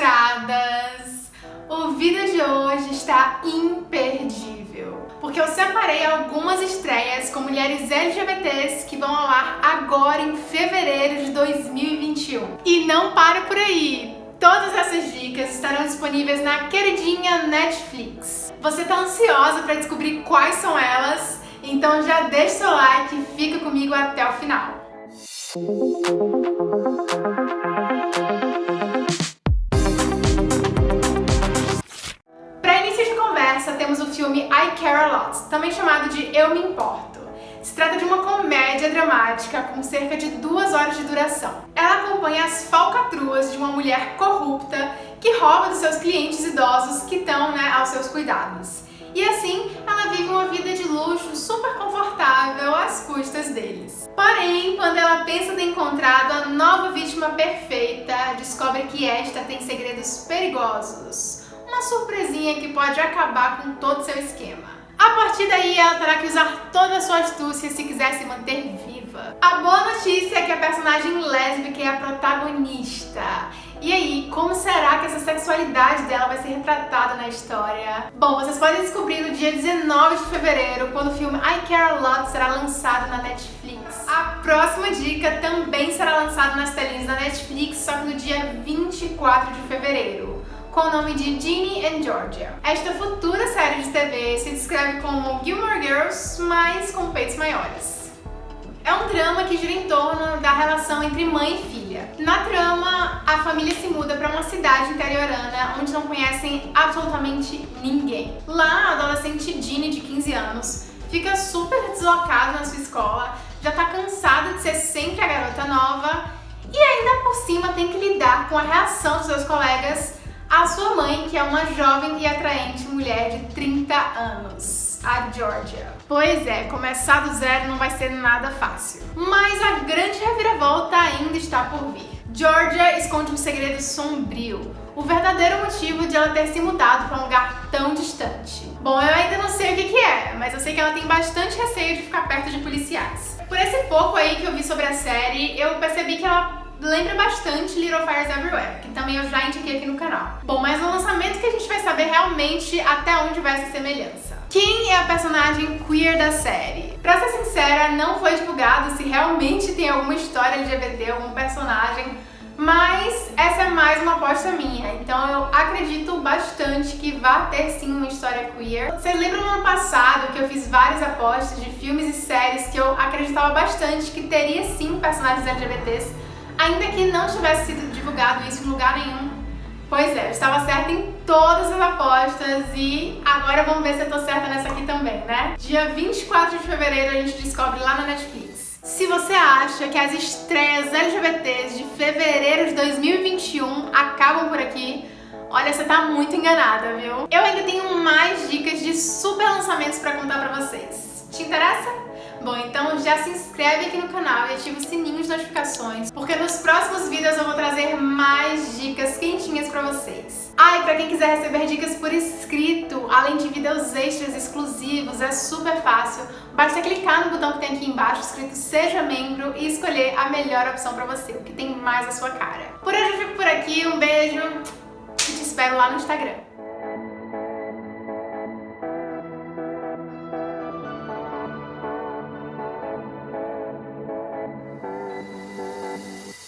censuradas! O vídeo de hoje está imperdível, porque eu separei algumas estreias com mulheres LGBTs que vão ao ar agora em fevereiro de 2021. E não para por aí! Todas essas dicas estarão disponíveis na queridinha Netflix. Você tá ansiosa para descobrir quais são elas? Então já deixa seu like e fica comigo até o final. I Care A Lot, também chamado de Eu Me Importo. Se trata de uma comédia dramática com cerca de duas horas de duração. Ela acompanha as falcatruas de uma mulher corrupta que rouba dos seus clientes idosos que estão né, aos seus cuidados. E assim, ela vive uma vida de luxo super confortável às custas deles. Porém, quando ela pensa ter encontrado a nova vítima perfeita, descobre que esta tem segredos perigosos. Uma surpresinha que pode acabar com todo seu esquema. A partir daí, ela terá que usar toda a sua astúcia se quiser se manter viva. A boa notícia é que a personagem lésbica é a protagonista. E aí, como será que essa sexualidade dela vai ser retratada na história? Bom, vocês podem descobrir no dia 19 de fevereiro, quando o filme I Care A Lot será lançado na Netflix. A próxima dica também será lançado nas telinhas da Netflix, só que no dia 24 de fevereiro com o nome de Ginny and Georgia. Esta futura série de TV se descreve como Gilmore Girls, mas com peitos maiores. É um drama que gira em torno da relação entre mãe e filha. Na trama, a família se muda para uma cidade interiorana onde não conhecem absolutamente ninguém. Lá, a adolescente Ginny, de 15 anos, fica super deslocada na sua escola, já tá cansada de ser sempre a garota nova e ainda por cima tem que lidar com a reação dos seus colegas a sua mãe, que é uma jovem e atraente mulher de 30 anos, a Georgia. Pois é, começar do zero não vai ser nada fácil. Mas a grande reviravolta ainda está por vir. Georgia esconde um segredo sombrio, o verdadeiro motivo de ela ter se mudado para um lugar tão distante. Bom, eu ainda não sei o que, que é, mas eu sei que ela tem bastante receio de ficar perto de policiais. Por esse pouco aí que eu vi sobre a série, eu percebi que ela lembra bastante Little Fires Everywhere, que também eu já indiquei aqui no canal. Bom, mas no lançamento que a gente vai saber realmente até onde vai essa semelhança. Quem é a personagem queer da série? Pra ser sincera, não foi divulgado se realmente tem alguma história LGBT, algum personagem, mas essa é mais uma aposta minha, então eu acredito bastante que vai ter sim uma história queer. Vocês lembram no ano passado que eu fiz várias apostas de filmes e séries que eu acreditava bastante que teria sim personagens LGBTs ainda que não tivesse sido divulgado isso em lugar nenhum. Pois é, eu estava certa em todas as apostas e agora vamos ver se eu tô certa nessa aqui também, né? Dia 24 de fevereiro a gente descobre lá na Netflix. Se você acha que as estreias LGBTs de fevereiro de 2021 acabam por aqui, olha, você tá muito enganada, viu? Eu ainda tenho mais dicas de super lançamentos pra contar pra vocês. Te interessa? Bom, então já se inscreve aqui no canal e ativa o sininho de notificações, porque nos próximos vídeos eu vou trazer mais dicas quentinhas pra vocês. Ah, e pra quem quiser receber dicas por escrito, além de vídeos extras exclusivos, é super fácil. Basta clicar no botão que tem aqui embaixo escrito Seja Membro e escolher a melhor opção pra você, o que tem mais a sua cara. Por hoje eu fico por aqui, um beijo e te espero lá no Instagram.